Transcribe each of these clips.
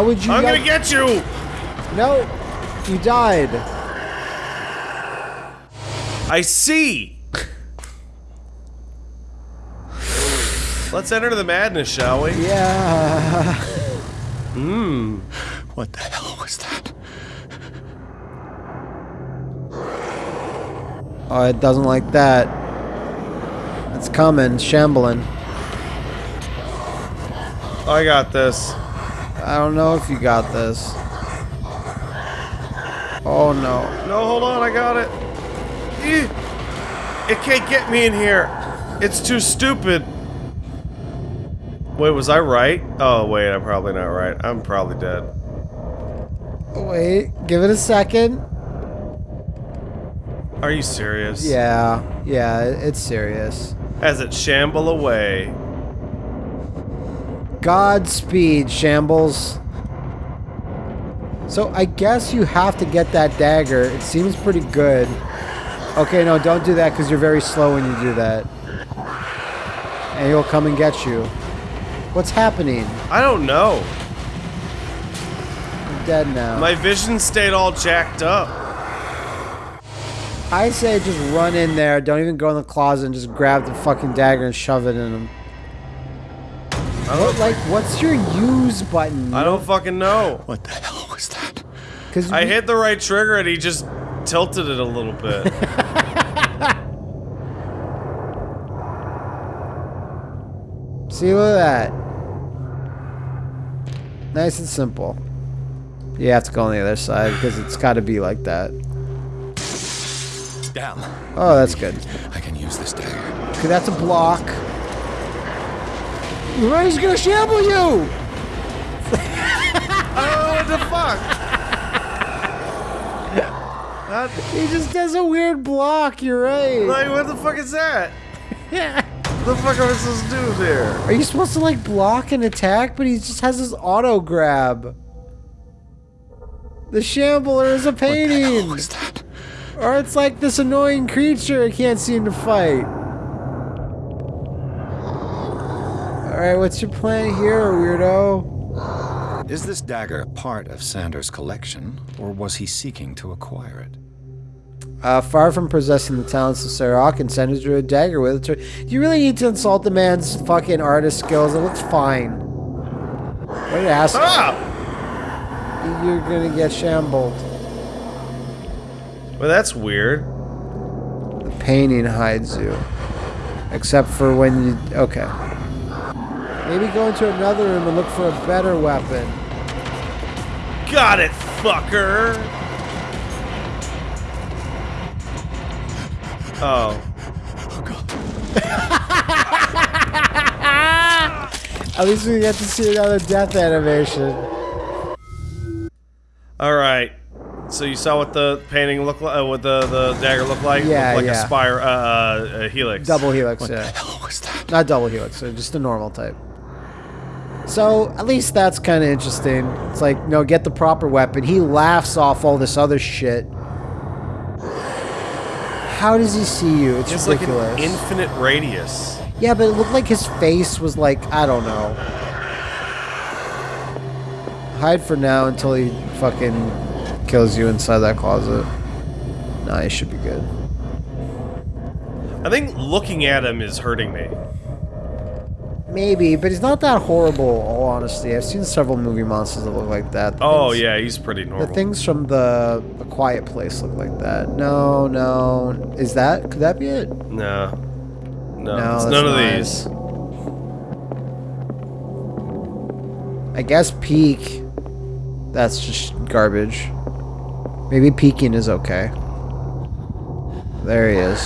How would you? I'm gonna get you! No, you died. I see! Let's enter the madness, shall we? Yeah. Mmm. What the hell was that? Oh, it doesn't like that. It's coming, shambling. I got this. I don't know if you got this. Oh no. No, hold on, I got it. It can't get me in here. It's too stupid. Wait, was I right? Oh, wait, I'm probably not right. I'm probably dead. Wait, give it a second. Are you serious? Yeah, yeah, it's serious. As it shamble away. Godspeed, Shambles. So I guess you have to get that dagger. It seems pretty good. Okay, no, don't do that because you're very slow when you do that. And he'll come and get you. What's happening? I don't know. I'm dead now. My vision stayed all jacked up. I say just run in there. Don't even go in the closet and just grab the fucking dagger and shove it in him. I don't, like, what's your use button? I don't fucking know. What the hell was that? Because I hit the right trigger and he just tilted it a little bit. See, look at that. Nice and simple. You have to go on the other side because it's got to be like that. Damn. Oh, that's good. I can use this dagger. Okay, that's a block. He's gonna shamble you! oh, what the fuck? That, He just does a weird block, you're right. like, what the fuck is that? yeah. What the fuck am I supposed to do there? Are you supposed to like block and attack? But he just has his auto grab. The shambler is a What the hell painting. was that? Or it's like this annoying creature I can't seem to fight. Alright, what's your plan here, weirdo? Is this dagger part of Sanders' collection, or was he seeking to acquire it? Uh, far from possessing the talents of Sarok and Sanders drew a dagger with it. Do you really need to insult the man's fucking artist skills? It looks fine. What an asshole. Ah! You're gonna get shambled. Well, that's weird. The painting hides you. Except for when you... Okay. Maybe go into another room and look for a better weapon. Got it, fucker! Oh. Oh, God. At least we get to see another death animation. Alright. So you saw what the painting looked like, uh, what the, the dagger looked like? Yeah, looked like yeah. a spire, uh, uh, a helix. Double helix, What yeah. the hell was that? Not double helix, so just a normal type. So, at least that's kind of interesting. It's like, no, get the proper weapon. He laughs off all this other shit. How does he see you? It's It's like ridiculous. an infinite radius. yeah, but it looked like his face was like, I don't know. Hide for now until he fucking kills you inside that closet. Nah, he should be good. I think looking at him is hurting me. Maybe, but he's not that horrible, all honesty. I've seen several movie monsters that look like that. The Oh things- yeah, he's pretty normal. The things from the, the Quiet Place look like that. No, no. Is that? Could that be it? No. No, No, it's none of these. I guess Peak. That's just garbage. Maybe peeking is okay. There he is.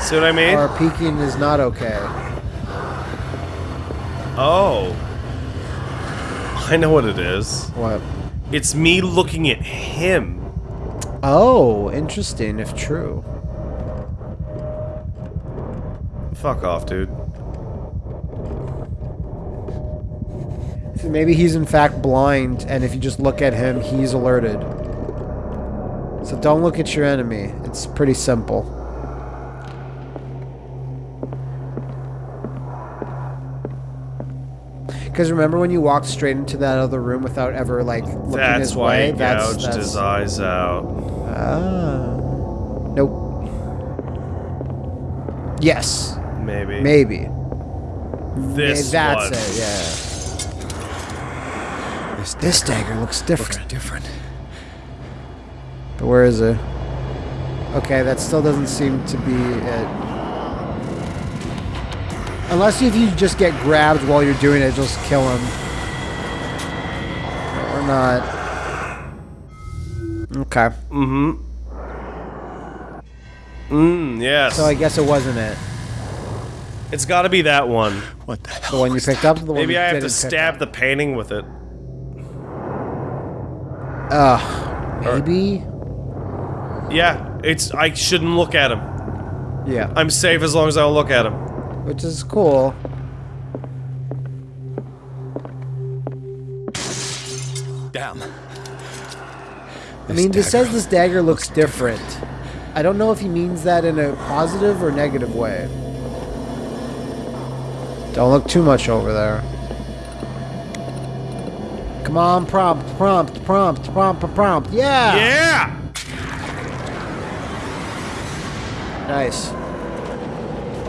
See what I mean? Or peeking is not okay. Oh. I know what it is. What? It's me looking at him. Oh, interesting, if true. Fuck off, dude. So maybe he's in fact blind, and if you just look at him, he's alerted. So don't look at your enemy. It's pretty simple. Because remember when you walked straight into that other room without ever like looking That's his why way? he that's gouged that's his eyes out. ah. Nope. Yes, Maybe. maybe. This that's one. it. Yeah. This, This dagger looks different. looks different. But where is it? Okay, that still doesn't seem to be it. Unless if you just get grabbed while you're doing it, just kill him. Or not. Okay. Mm-hmm. Mm, yes. So I guess it wasn't it. it's got to be that one. What the The one you picked that? up, the one Maybe you I have to stab up? the painting with it. Ugh. Maybe. Yeah, it's. I shouldn't look at him. Yeah. I'm safe as long as I don't look at him. Which is cool. Damn. I mean, this says this dagger looks different. I don't know if he means that in a positive or negative way. Don't look too much over there. Come on, prompt, prompt, prompt, prompt, prompt. Yeah! Yeah. Nice.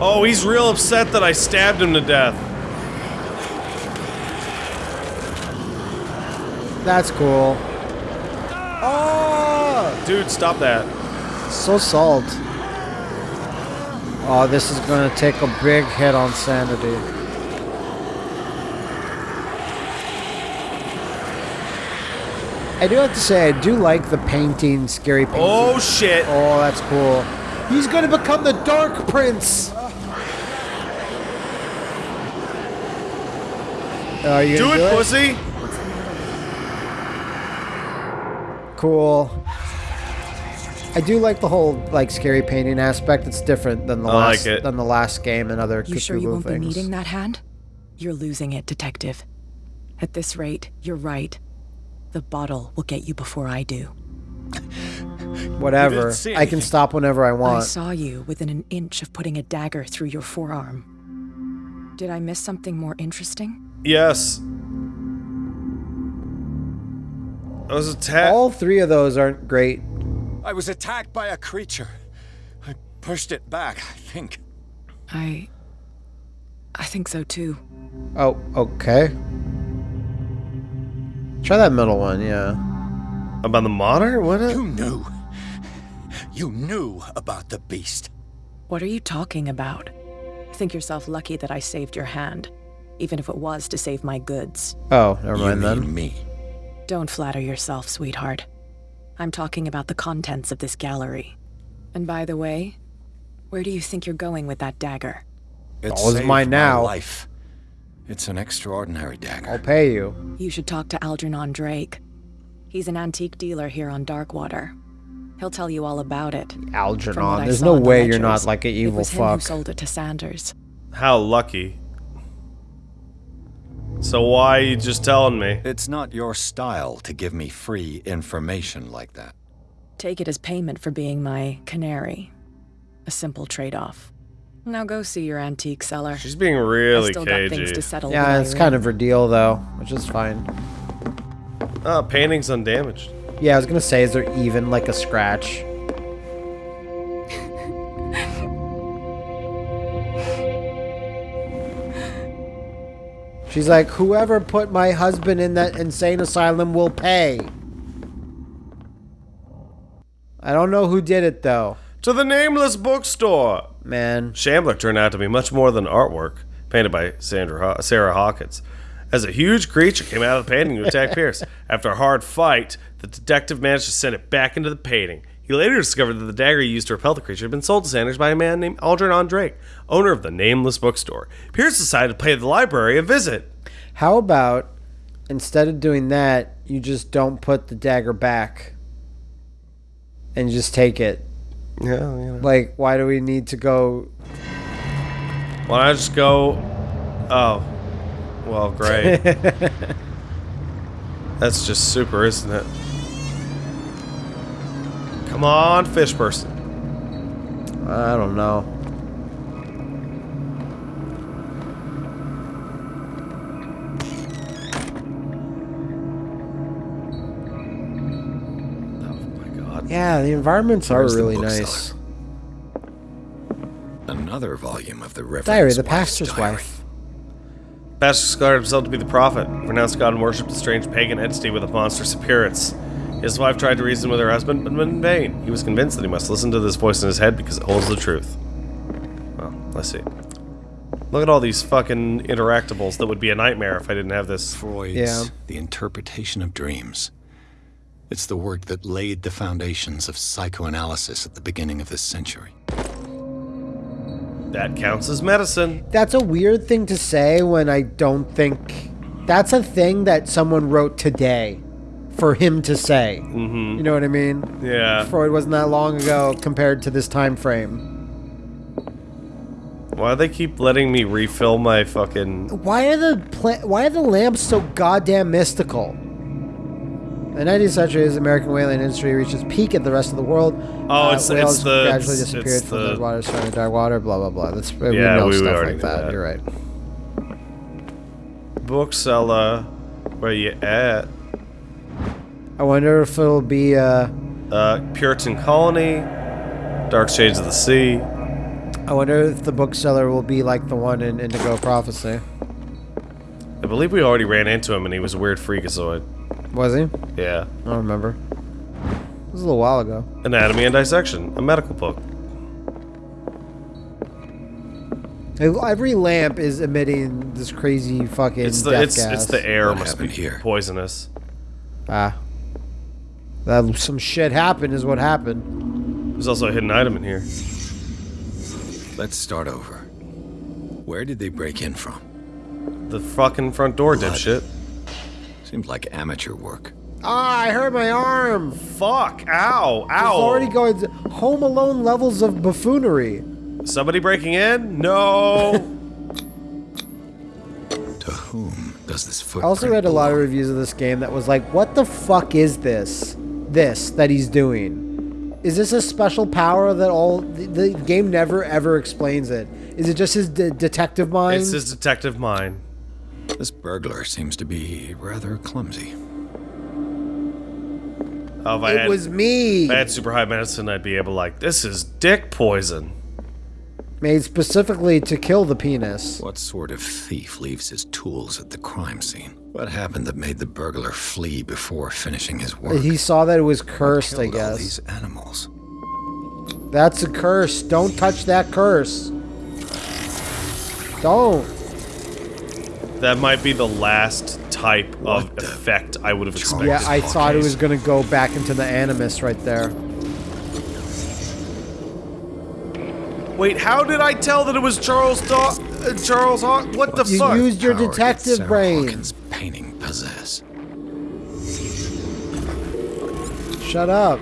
Oh, he's real upset that I stabbed him to death. That's cool. Oh! Dude, stop that. So salt. Oh, this is gonna take a big hit on sanity. I do have to say, I do like the painting, scary painting. Oh shit. Oh, that's cool. He's gonna become the Dark Prince. Are you Do gonna it, pussy. Cool. I do like the whole like scary painting aspect. It's different than the I like last it. than the last game and other You sure you won't things. be needing that hand? You're losing it, Detective. At this rate, you're right. The bottle will get you before I do. Whatever. I can stop whenever I want. I saw you within an inch of putting a dagger through your forearm. Did I miss something more interesting? Yes. I was attacked. All three of those aren't great. I was attacked by a creature. I pushed it back, I think. I. I think so too. Oh, okay. Try that middle one, yeah. About the monitor? What? You knew. You knew about the beast. What are you talking about? Think yourself lucky that I saved your hand, even if it was to save my goods. Oh, never You mind mean then. me. Don't flatter yourself, sweetheart. I'm talking about the contents of this gallery. And by the way, where do you think you're going with that dagger? It's All is saved mine my now. life. It's an extraordinary dagger. I'll pay you. You should talk to Algernon Drake. He's an antique dealer here on Darkwater. He'll tell you all about it. From Algernon. There's no in the way you're not like an evil it evil was him who fuck. sold it to Sanders. How lucky. So why are you just telling me? It's not your style to give me free information like that. Take it as payment for being my canary. A simple trade-off. Now go see your antique seller. She's being I really still got things to settle. Yeah, it's you're kind of her deal though, which is fine. Oh, painting's undamaged. Yeah, I was gonna say, is there even like a scratch? She's like, whoever put my husband in that insane asylum will pay. I don't know who did it though, To the nameless bookstore. man. Shambler turned out to be much more than artwork, painted by Sandra Haw- Sarah Hawkins. As a huge creature came out of the painting to attack Pierce. After a hard fight, the detective managed to send it back into the painting. He later discovered that the dagger he used to repel the creature had been sold to Sanders by a man named Algernon Drake, owner of the nameless bookstore. Pierce decided to pay the library a visit. How about instead of doing that, you just don't put the dagger back and just take it? Yeah, you know. Like, why do we need to go? Why don't I just go? Oh, well, great. That's just super, isn't it? Come on, fish person. I don't know. Yeah, the environments are really nice. Another volume of the Reverend's Diary the Pastor's diary. Wife. Pastor scarred himself to be the prophet, renounced God and worshipped a strange pagan entity with a monstrous appearance. His wife tried to reason with her husband, but in vain. He was convinced that he must listen to this voice in his head because it holds the truth. Well, let's see. Look at all these fucking interactables that would be a nightmare if I didn't have this. Freud's Yeah. The Interpretation of Dreams. It's the work that laid the foundations of psychoanalysis at the beginning of this century. That counts as medicine. That's a weird thing to say when I don't think that's a thing that someone wrote today for him to say. Mm-hmm. You know what I mean? Yeah. Freud wasn't that long ago compared to this time frame. Why do they keep letting me refill my fucking. Why are the pla- why are the lamps so goddamn mystical? The 19th century, as the American whaling industry reaches peak at the rest of the world. Oh, it's- whales it's the- gradually it's- disappeared it's from the- the water, starting dark water. Blah blah blah. That's we Yeah, know we- we stuff already like that. that. You're right. Bookseller. Where you at? I wonder if it'll be. Uh, Uh, Puritan Colony. Dark Shades of the Sea. I wonder if the bookseller will be like the one in Indigo Prophecy. I believe we already ran into him and he was a weird freakazoid. Was he? Yeah. I don't remember. It was a little while ago. Anatomy and Dissection, a medical book. Every lamp is emitting this crazy fucking It's the death it's gas. it's the air What must be happened here? poisonous. Ah. That some shit happened is what happened. There's also a hidden item in here. Let's start over. Where did they break in from? The fucking front door, Blood. dipshit. Seems like amateur work. Ah, I hurt my arm. Fuck! Ow! It's Ow! already going to Home Alone levels of buffoonery. Somebody breaking in? No! To whom does this I also read a lot of reviews of this game that was like, "What the fuck is this? This that he's doing? Is this a special power that all the, the game never ever explains it? Is it just his de- detective mind? it's his detective mind. This burglar seems to be rather clumsy. Oh, if I it had, was me. if I had super high medicine, I'd be able like, this is dick poison. Made specifically to kill the penis. What sort of thief leaves his tools at the crime scene? What happened that made the burglar flee before finishing his work? He saw that it was cursed, I Killed all guess. these animals. That's a curse. Don't touch that curse. Don't. That might be the last type What of effect I would have expected. Yeah, I thought it was gonna go back into the animus right there. Wait, how did I tell that it was Charles Daw- uh, Charles Haw- What the You fuck? used your detective Sarah brain. Hawkins' painting possess. Shut up.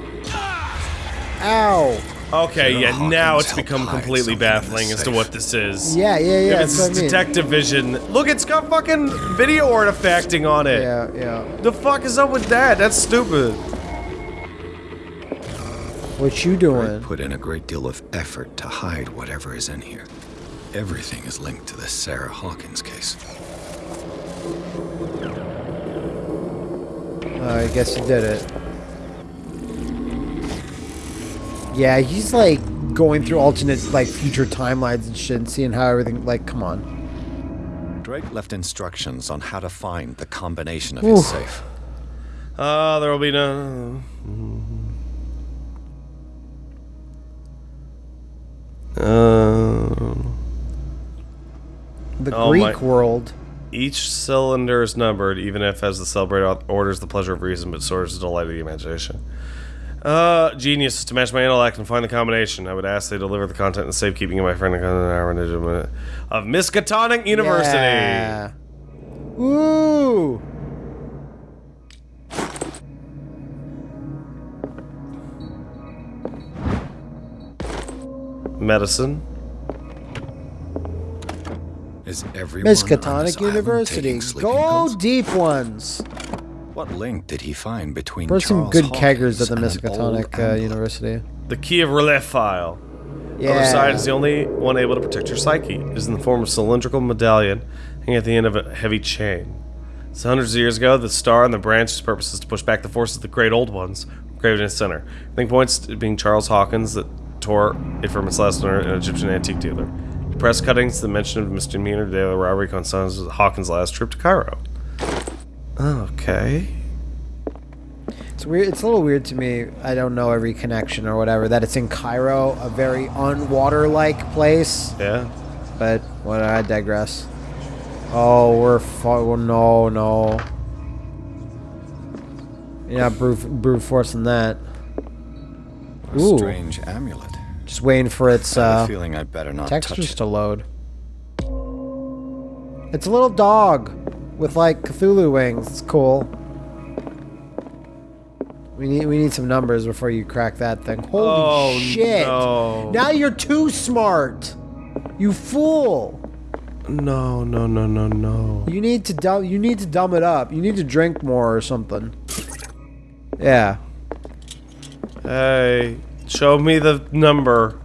Ow. Okay, Sarah yeah, Hawkins now it's become completely something in the baffling as to what this is. Yeah, yeah, yeah. If it's what I mean. detective vision. Look, it's got fucking video artifacting on it. Yeah, yeah. The fuck is up with that? That's stupid. What you doing? Put in a great deal of effort to hide whatever is in here. Everything is linked to the Sarah Hawkins case. Uh, I guess he did it. Yeah, he's like going through alternate, like future timelines and shit, and seeing how everything. Like, come on. Drake left instructions on how to find the combination of Oof. his safe. Uh, there will be no. Uh, The Oh, Greek my- world. Each cylinder is numbered, even if, as the celebrator orders the pleasure of reason, but soars the delight of the imagination. Uh, genius to match my intellect and find the combination. I would ask they deliver the content and safekeeping of my friend of Miskatonic University. Yeah. Ooh. Medicine. Is everyone Miskatonic island University. Go pills? deep ones. What link did he find between There's some Charles good Hawkins keggers at the and Miskatonic uh. University. The key of relief file. Yeah. Other side is the only one able to protect your psyche. It is in the form of a cylindrical medallion hanging at the end of a heavy chain. So hundreds of years ago, the star and the branch's purpose is to push back the forces of the great old ones, engraved in its center. I think points to being Charles Hawkins that tore it from its last owner, an Egyptian antique dealer. The press cuttings, the mention of misdemeanor daily robbery concerns Hawkins' last trip to Cairo. Okay. It's weird. It's a little weird to me. I don't know every connection or whatever. That it's in Cairo, a very unwater-like place. Yeah. But what? I digress. Oh, we're fu- oh, no, no. You're not brute, brute forcing that. A Ooh. strange amulet. Just waiting for its I have a uh, feeling I'd better not touch textures it. to load. It's a little dog with like Cthulhu wings. It's cool. We need we need some numbers before you crack that thing. Holy Oh, shit! no. Now you're too smart. You fool! No, no, no, no, no. You need to dumb. You need to dumb it up. You need to drink more or something. Yeah. Hey, show me the number.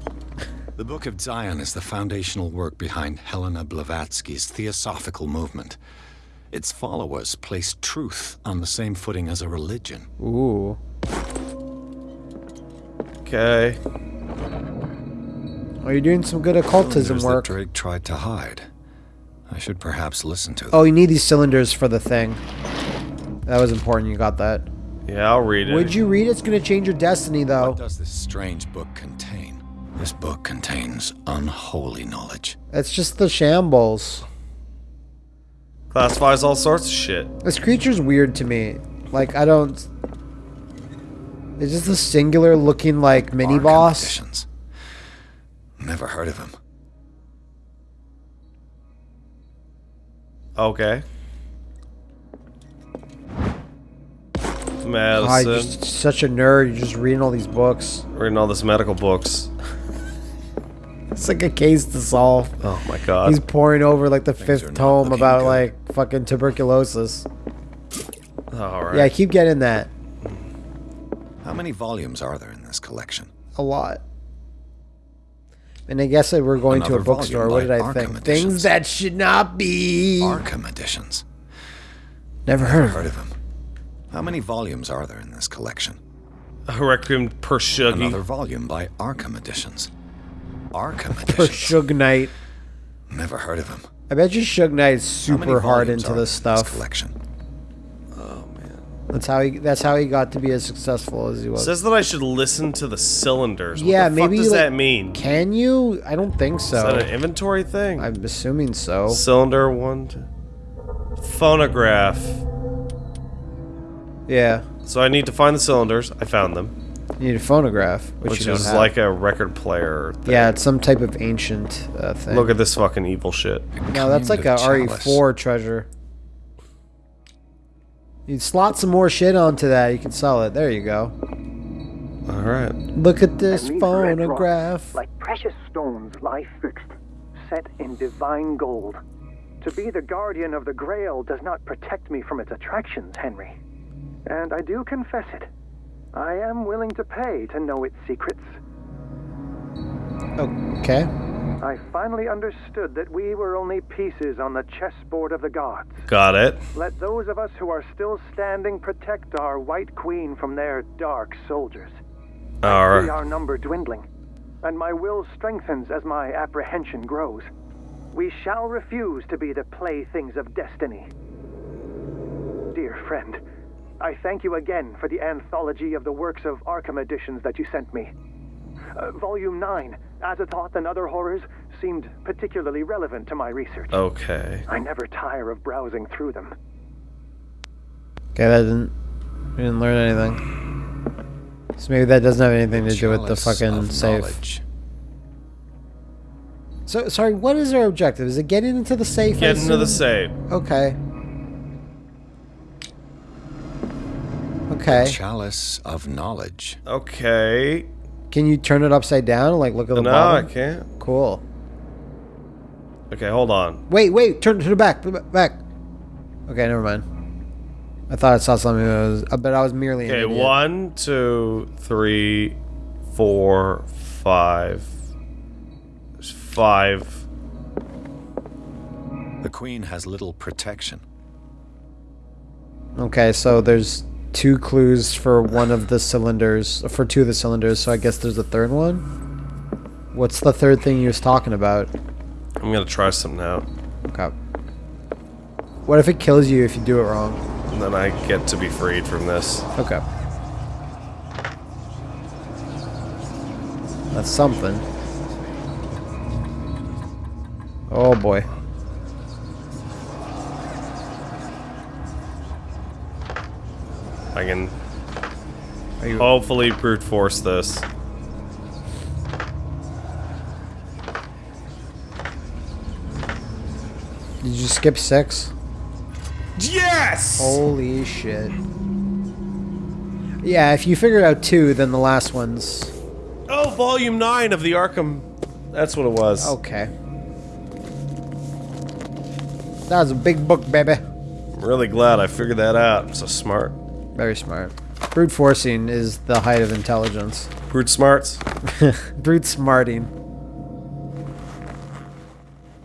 The Book of Dzyan is the foundational work behind Helena Blavatsky's theosophical movement. Its followers place truth on the same footing as a religion. Ooh. Okay. Oh, you're doing some good occultism Cylinders work. That Drake tried to hide. I should perhaps listen to oh, them. Oh, you need these cylinders for the thing. That was important. You got that. Yeah, I'll read it. Would you read? it? It's gonna change your destiny, though. What does this strange book contain? This book contains unholy knowledge. It's just the shambles. Classifies all sorts of shit. This creature's weird to me. Like I don't. It's just a singular looking like mini Arkham boss. Editions. Never heard of him. Okay. God, Madison. you're such a nerd. You're just reading all these books. Reading all this medical books. It's like a case to solve. Oh my god. He's pouring over like the Things fifth tome about good. like fucking tuberculosis. Alright. Yeah, I keep getting that How many volumes are there in this collection? a lot. And I guess that we're going to a bookstore. What did I Arkham think? Editions. Things that should not be. Arkham Editions. Never heard Never of heard of him. How many volumes are there in this collection? A Requiem per Shuggay. Another volume by Arkham Editions. Arkham For Editions. Suge Knight. Never heard of him. I bet you Suge Knight is super hard volumes into are this there in stuff. collection. Oh, that's how he. That's how he got to be as successful as he was. Says that I should listen to the cylinders. What Yeah, the fuck maybe, does like- that mean? Can you? I don't think so. Is that an inventory thing? I'm assuming so. Cylinder one. Two. Phonograph. Yeah, So I need to find the cylinders. I found them, you need a phonograph, which, which you don't is have. like a record player. Thing. yeah, it's some type of ancient uh, thing. Look at this fucking evil shit. no, that's like Kind a of chalice. RE4 treasure. You slot some more shit onto that, you can sell it. There you go. All right. Look at this And these red phonograph. rocks, like precious stones, lie fixed, set in divine gold. To be the guardian of the Grail does not protect me from its attractions, Henry. And I do confess it. I am willing to pay to know its secrets. Okay. I finally understood that we were only pieces on the chessboard of the gods. Got it. Let those of us who are still standing protect our White Queen from their dark soldiers. All see right. our number dwindling, and my will strengthens as my apprehension grows. We shall refuse to be the playthings of destiny. Dear friend, I thank you again for the anthology of the works of Arkham editions that you sent me. Uh, volume 9, Azathoth and Other Horrors, seemed particularly relevant to my research. Okay. I never tire of browsing through them. Okay, that didn't. We didn't learn anything. So maybe that doesn't have anything to do with the fucking safe. So sorry, what is our objective? Is it getting into the safe? I Get into the assume? safe. Okay. Okay. Chalice of knowledge. Okay. Can you turn it upside down? Like look at the No, I can't. Cool. Okay, hold on. Wait, wait. Turn it to the back. Back. Okay, never mind. I thought I saw something that was, uh, but I was merely. an Okay, idiot. one, two, three, four, five. There's five. The queen has little protection. Okay, so there's two clues for one of the cylinders, for two of the cylinders. So I guess there's a third one. What's the third thing you was talking about? I'm gonna try some now. Okay. What if it kills you if you do it wrong? And then I get to be freed from this. Okay. That's something. Oh boy. I can you hopefully brute force this. Did you skip six? Yes! Holy shit. Yeah, if you figured out two, then the last one's Oh, volume 9 of the Arkham. That's what it was. okay. That was a big book, baby. I'm really glad I figured that out. I'm so smart. Very smart. Brute forcing is the height of intelligence. Brute smarts. Brute smarting.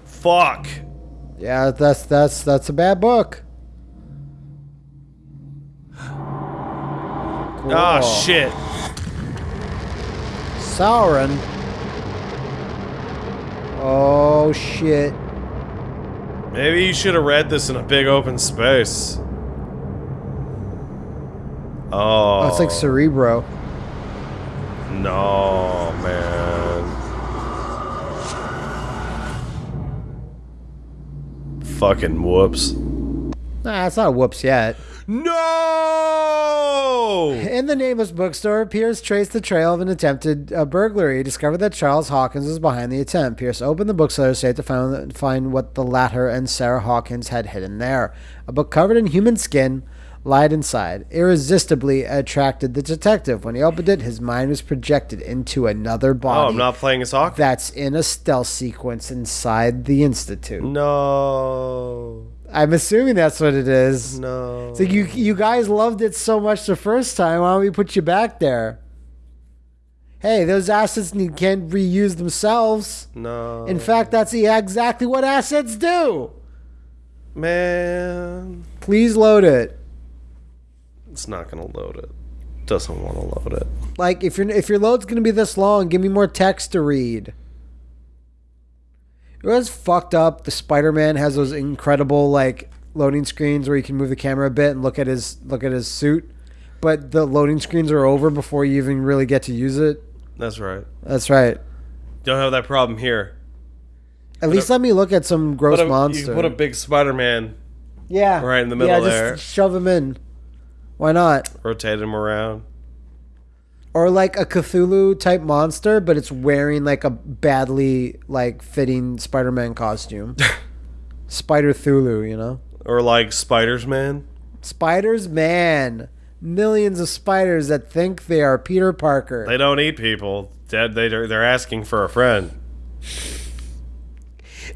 Fuck. Yeah, that's that's that's a bad book. Ah, Cool. shit. Sauron. Oh shit. Maybe you should have read this in a big open space. Oh. Oh, it's like Cerebro. No, man. Fucking whoops. Nah, it's not whoops yet. No! In the nameless bookstore, Pierce traced the trail of an attempted uh, burglary. He discovered that Charles Hawkins was behind the attempt. Pierce opened the bookseller's safe to find, find what the latter and Sarah Hawkins had hidden there. A book covered in human skin lied inside, irresistibly attracted the detective. When he opened it, his mind was projected into another body. Oh, I'm not playing as Hawk? That's in a stealth sequence inside the Institute. No. I'm assuming that's what it is. No. So you you guys loved it so much the first time. Why don't we put you back there? Hey, those assets can't reuse themselves. No. In fact, that's exactly what assets do. Man. Please load it. It's not gonna load it. Doesn't want to load it. Like if your if your load's gonna be this long, give me more text to read. It was fucked up. The Spider-Man has those incredible like loading screens where you can move the camera a bit and look at his look at his suit, but the loading screens are over before you even really get to use it. That's right. That's right. Don't have that problem here. At least let me look at some gross Put a, monster. you put a big Spider-Man, yeah, right in the middle yeah, just there. shove him in. Why not? rotate him around. Or like a Cthulhu type monster, but it's wearing like a badly like fitting Spider-Man costume. Spider Thulu, you know. Or like Spiders Man. Spiders, man, millions of spiders that think they are Peter Parker. They don't eat people. Dead. They they're asking for a friend.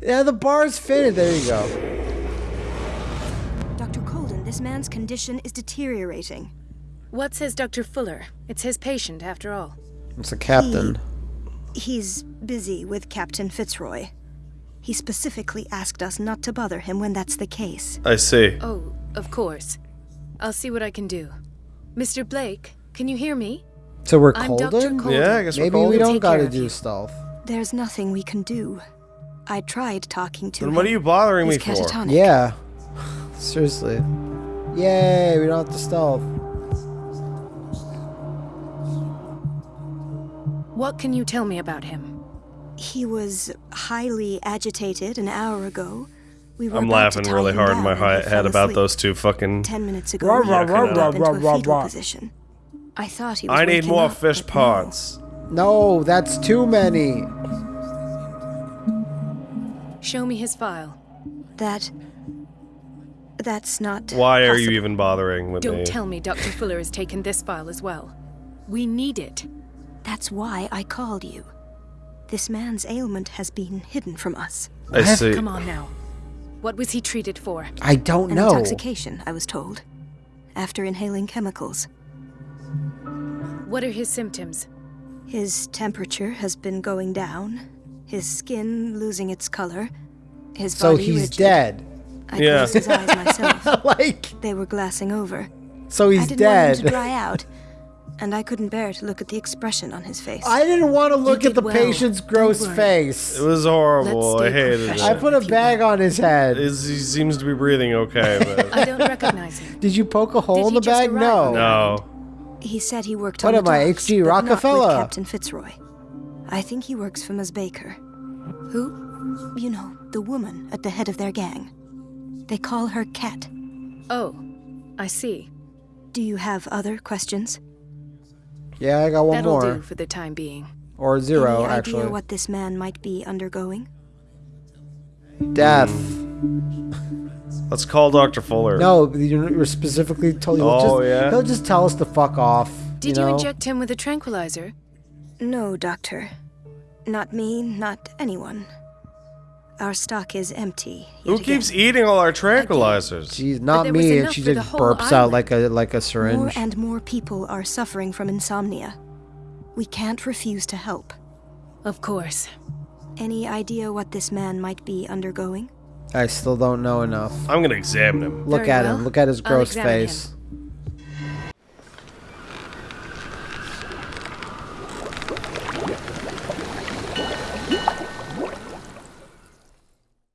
yeah, the bar's fitted. There you go. Dr. Colden, this man's condition is deteriorating. What says Dr. Fuller? It's his patient, after all. It's a captain. He's busy with Captain Fitzroy. He specifically asked us not to bother him when that's the case. I see. Oh, of course. I'll see what I can do. Mr. Blake, can you hear me? So we're I'm Dr. Colden. Colden. Yeah, I guess we're Maybe we don't Take gotta do you. stealth. There's nothing we can do. I tried talking to Then him. what are you bothering He's me for? Yeah. Seriously. Yay, we don't have to stealth. What can you tell me about him? He was highly agitated an hour ago. We were I'm about to laughing tie really him hard in down my when he hi- head about those two fucking. Ten minutes ago, Rah, he rah, got rah, up rah, into a rah, fetal position. I thought he was I need more up, fish but no. pods. No, that's too many. Show me his file. That. That's not. Why are you even bothering with Don't me? tell me Dr. Fuller has taken this file as well. We need it. That's why I called you. This man's ailment has been hidden from us. I see. Come on now. What was he treated for? I don't An know. intoxication, I was told. After inhaling chemicals. What are his symptoms? His temperature has been going down, his skin losing its color, his So body he's rigid. dead. I Yeah. closed his eyes myself. like, They were glassing over. So he's I didn't want him to dry out, and I couldn't bear to look at the expression on his face. I didn't want to look at the well. patient's gross face. It was horrible. I hated it. I put a bag on his head. Is- he seems to be breathing okay, but I don't recognize him. Did you poke a hole Did in the bag? No. no. He said he worked What on the am I, H.G. but not with Rockefeller? Captain Fitzroy. I think he works for Ms. Baker. Who? You know, the woman at the head of their gang. They call her Cat. Oh, I see. Do you have other questions? Yeah, I got one That'll more. do for the time being. Or zero, Any actually. idea what this man might be undergoing? Death. Let's call Dr. Fuller. No, you're you're specifically told. He'll Oh, just, yeah? He'll just tell us to fuck off. Did you, you, inject him with a tranquilizer? No, Doctor. Not me, not anyone. Our stock is empty. Who keeps again. eating all our tranquilizers? She's not me, and she just the whole burps out like a like a syringe. More syringe. and more people are suffering from insomnia. We can't refuse to help. Of course. Any idea what this man might be undergoing? I still don't know enough. I'm gonna examine him. Look Very at well. him. Look at his gross face. him.